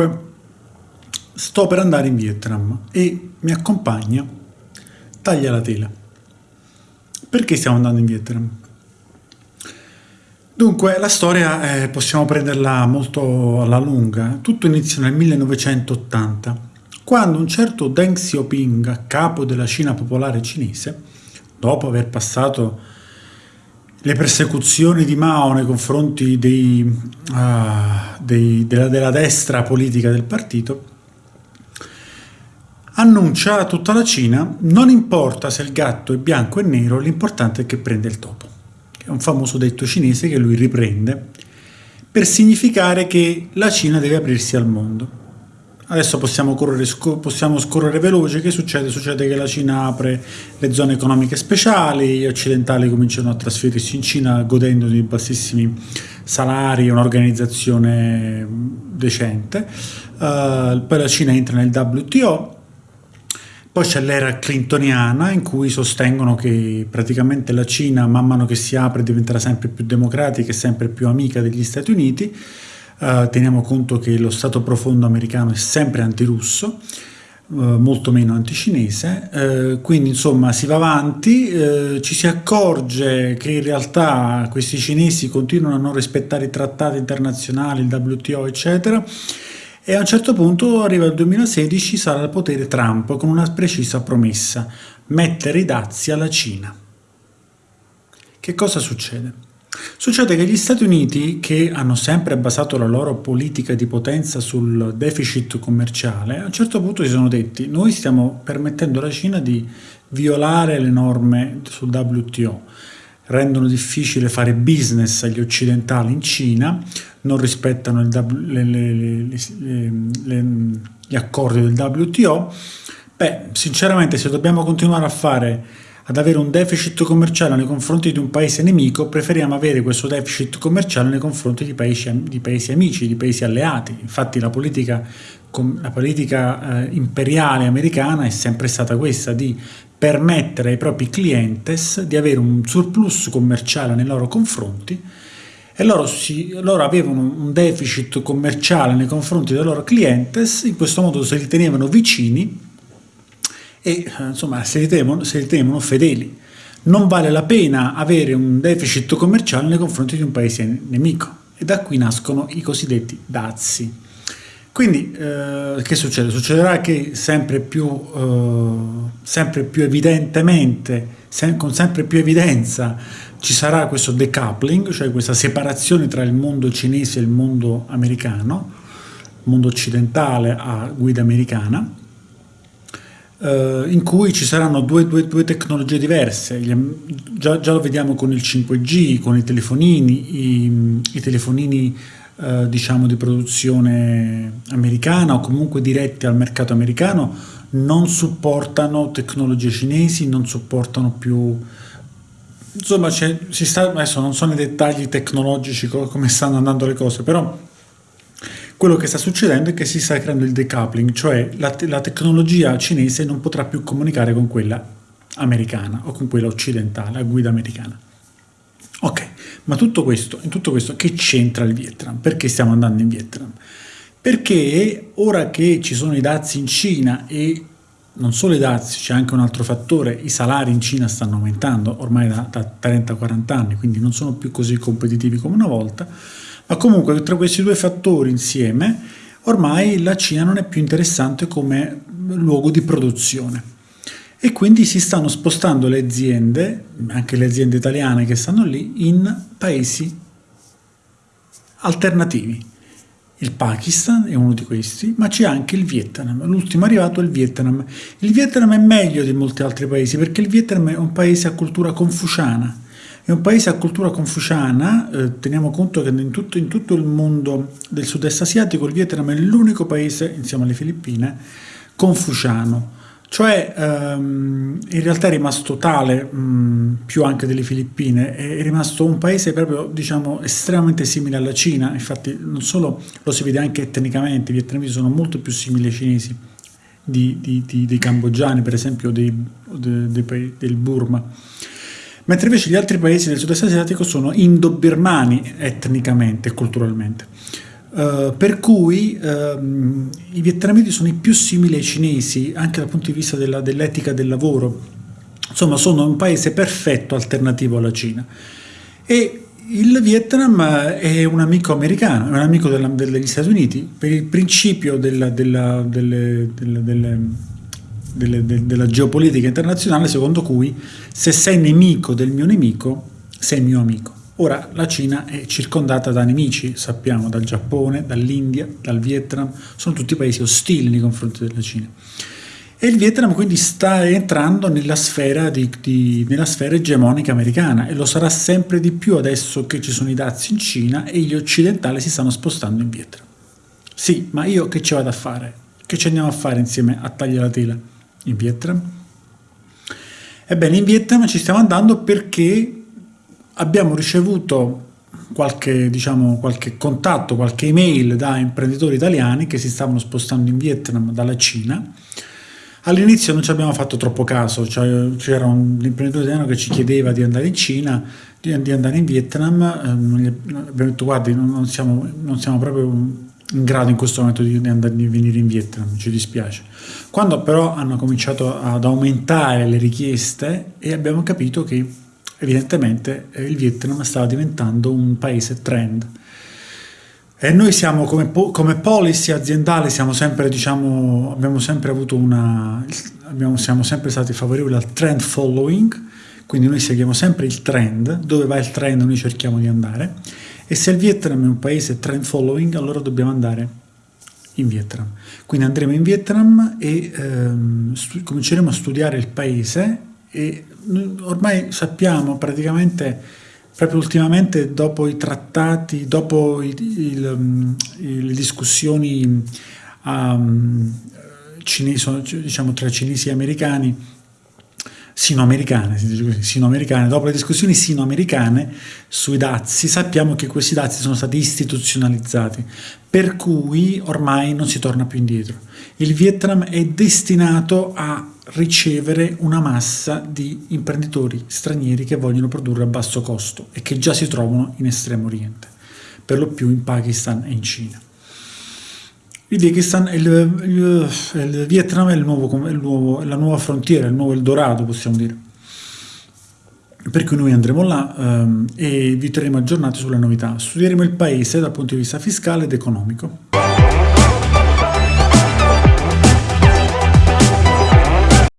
Dunque, sto per andare in Vietnam e mi accompagna Taglia la tela. Perché stiamo andando in Vietnam? Dunque, la storia eh, possiamo prenderla molto alla lunga. Tutto inizia nel 1980, quando un certo Deng Xiaoping, capo della Cina popolare cinese, dopo aver passato le persecuzioni di Mao nei confronti dei, uh, dei, della, della destra politica del partito, annuncia a tutta la Cina non importa se il gatto è bianco e nero, l'importante è che prende il topo. È un famoso detto cinese che lui riprende per significare che la Cina deve aprirsi al mondo. Adesso possiamo, correre, possiamo scorrere veloce, che succede? Succede che la Cina apre le zone economiche speciali, gli occidentali cominciano a trasferirsi in Cina godendo di bassissimi salari e un'organizzazione decente, uh, poi la Cina entra nel WTO, poi c'è l'era clintoniana in cui sostengono che praticamente la Cina man mano che si apre diventerà sempre più democratica e sempre più amica degli Stati Uniti. Uh, teniamo conto che lo Stato profondo americano è sempre antirusso, uh, molto meno anticinese, uh, quindi insomma si va avanti, ci si accorge che in realtà questi cinesi continuano a non rispettare i trattati internazionali, il WTO eccetera, e a un certo punto arriva il 2016 sarà al potere Trump con una precisa promessa, mettere i dazi alla Cina. Che cosa succede? Succede che gli Stati Uniti, che hanno sempre basato la loro politica di potenza sul deficit commerciale, a un certo punto si sono detti noi stiamo permettendo alla Cina di violare le norme sul WTO, rendono difficile fare business agli occidentali in Cina, non rispettano le, le, le, gli accordi del WTO, beh, sinceramente se dobbiamo continuare a fare ad avere un deficit commerciale nei confronti di un paese nemico, preferiamo avere questo deficit commerciale nei confronti di paesi, di paesi amici, di paesi alleati. Infatti la politica, la politica eh, imperiale americana è sempre stata questa, di permettere ai propri clientes di avere un surplus commerciale nei loro confronti e loro, si, loro, avevano un deficit commerciale nei confronti dei loro clientes, in questo modo se li tenevano vicini e insomma se li tenevano, se li tenevano fedeli. Non vale la pena avere un deficit commerciale nei confronti di un paese nemico e da qui nascono i cosiddetti dazi. Quindi eh, che succede? Succederà che sempre più, eh, sempre più evidentemente, sem con sempre più evidenza ci sarà questo decoupling, cioè questa separazione tra il mondo cinese e il mondo americano, il mondo occidentale a guida americana, eh, in cui ci saranno due, due, due tecnologie diverse, già, già, lo vediamo con il 5G, con i telefonini, i, i telefonini eh, diciamo di produzione americana o comunque diretti al mercato americano, non supportano tecnologie cinesi, non supportano più insomma si sta, adesso non so nei dettagli tecnologici come stanno andando le cose, però quello che sta succedendo è che si sta creando il decoupling, cioè la, te la tecnologia cinese non potrà più comunicare con quella americana o con quella occidentale, a guida americana. Ok, ma tutto questo, in tutto questo che c'entra il Vietnam? Perché stiamo andando in Vietnam? Perché ora che ci sono i dazi in Cina e non solo i dazi, c'è anche un altro fattore, i salari in Cina stanno aumentando ormai da, da 30-40 anni, quindi non sono più così competitivi come una volta, ma comunque tra questi due fattori insieme ormai la Cina non è più interessante come luogo di produzione e quindi si stanno spostando le aziende, anche le aziende italiane che stanno lì, in paesi alternativi il Pakistan è uno di questi, ma c'è anche il Vietnam. L'ultimo arrivato è il Vietnam. Il Vietnam è meglio di molti altri paesi perché il Vietnam è un paese a cultura confuciana. È un paese a cultura confuciana, eh, teniamo conto che in tutto, in tutto il mondo del sud-est asiatico il Vietnam è l'unico paese, insieme alle Filippine, confuciano. Cioè ehm, in realtà è rimasto tale, mh, più anche delle Filippine, è rimasto un paese proprio diciamo estremamente simile alla Cina, infatti non solo lo si vede anche etnicamente, i vietnamesi sono molto più simili ai cinesi di, di, di, dei cambogiani per esempio dei, dei, del Burma, mentre invece gli altri paesi del sud-est asiatico sono indo-birmani etnicamente e culturalmente. Uh, per cui uh, i vietnamiti sono i più simili ai cinesi anche dal punto di vista dell'etica del lavoro. Insomma, sono un paese perfetto alternativo alla Cina. E il Vietnam è un amico americano, è un amico della, degli Stati Uniti per il principio della, della, delle, delle, della geopolitica internazionale secondo cui se sei nemico del mio nemico sei mio amico. Ora la Cina è circondata da nemici, sappiamo, dal Giappone, dall'India, dal Vietnam, sono tutti paesi ostili nei confronti della Cina. E il Vietnam quindi sta entrando nella sfera, di, di, nella sfera egemonica americana e lo sarà sempre di più adesso che ci sono i dazi in Cina e gli occidentali si stanno spostando in Vietnam. Sì, ma io che ci vado a fare? Che ci andiamo a fare insieme a tagliare la tela in Vietnam? Ebbene, in Vietnam ci stiamo andando perché abbiamo ricevuto qualche, diciamo, qualche contatto, qualche email da imprenditori italiani che si stavano spostando in Vietnam dalla Cina. All'inizio non ci abbiamo fatto troppo caso, cioè, c'era un imprenditore italiano che ci chiedeva di andare in Cina, di, andare in Vietnam, eh, abbiamo detto guardi non siamo, non siamo, proprio in grado in questo momento di, andare, di venire in Vietnam, ci dispiace. Quando però hanno cominciato ad aumentare le richieste e abbiamo capito che evidentemente eh, il Vietnam stava diventando un paese trend. E noi siamo come, come policy aziendale, siamo sempre, diciamo, abbiamo sempre avuto una, abbiamo, siamo sempre stati favorevoli al trend following, quindi noi seguiamo sempre il trend, dove va il trend noi cerchiamo di andare, e se il Vietnam è un paese trend following, allora dobbiamo andare in Vietnam. Quindi andremo in Vietnam e ehm, cominceremo a studiare il paese e ormai sappiamo praticamente proprio ultimamente dopo i trattati, dopo il, il, mm, le discussioni um, cinesi, diciamo, tra cinesi e americani, sino-americane, si sino-americane, dopo le discussioni sino-americane sui dazi, sappiamo che questi dazi sono stati istituzionalizzati, per cui ormai non si torna più indietro. Il Vietnam è destinato a ricevere una massa di imprenditori stranieri che vogliono produrre a basso costo e che già si trovano in Estremo Oriente, per lo più in Pakistan e in Cina. Il, Pakistan, il, il, il Vietnam è, nuovo, è nuovo, la nuova frontiera, il nuovo Eldorado possiamo dire. Per cui noi andremo là um, e vi terremo aggiornati sulle novità. Studieremo il paese dal punto di vista fiscale ed economico